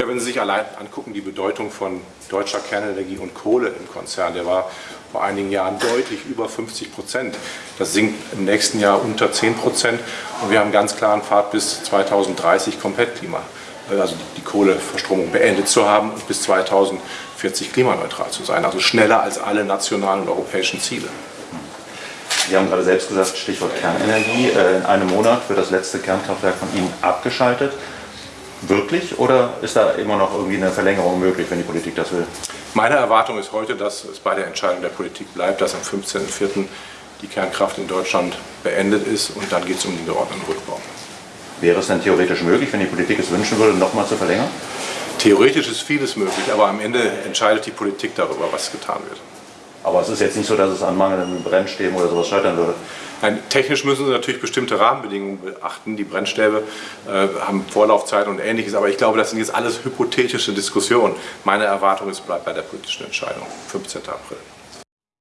Ja, wenn Sie sich allein angucken, die Bedeutung von deutscher Kernenergie und Kohle im Konzern, der war vor einigen Jahren deutlich über 50 Prozent. Das sinkt im nächsten Jahr unter 10 Prozent und wir haben ganz klaren Pfad bis 2030 komplett Klima, also die Kohleverstromung beendet zu haben und bis 2040 klimaneutral zu sein, also schneller als alle nationalen und europäischen Ziele. Sie haben gerade selbst gesagt, Stichwort Kernenergie. Äh, in einem Monat wird das letzte Kernkraftwerk von Ihnen abgeschaltet. Wirklich oder ist da immer noch irgendwie eine Verlängerung möglich, wenn die Politik das will? Meine Erwartung ist heute, dass es bei der Entscheidung der Politik bleibt, dass am 15.04. die Kernkraft in Deutschland beendet ist und dann geht es um den geordneten Rückbau. Wäre es denn theoretisch möglich, wenn die Politik es wünschen würde, nochmal zu verlängern? Theoretisch ist vieles möglich, aber am Ende entscheidet die Politik darüber, was getan wird. Aber es ist jetzt nicht so, dass es an mangelnden Brennstäben oder sowas scheitern würde. Nein, technisch müssen Sie natürlich bestimmte Rahmenbedingungen beachten. Die Brennstäbe äh, haben Vorlaufzeit und ähnliches, aber ich glaube, das sind jetzt alles hypothetische Diskussionen. Meine Erwartung ist, bleibt bei der politischen Entscheidung, 15. April.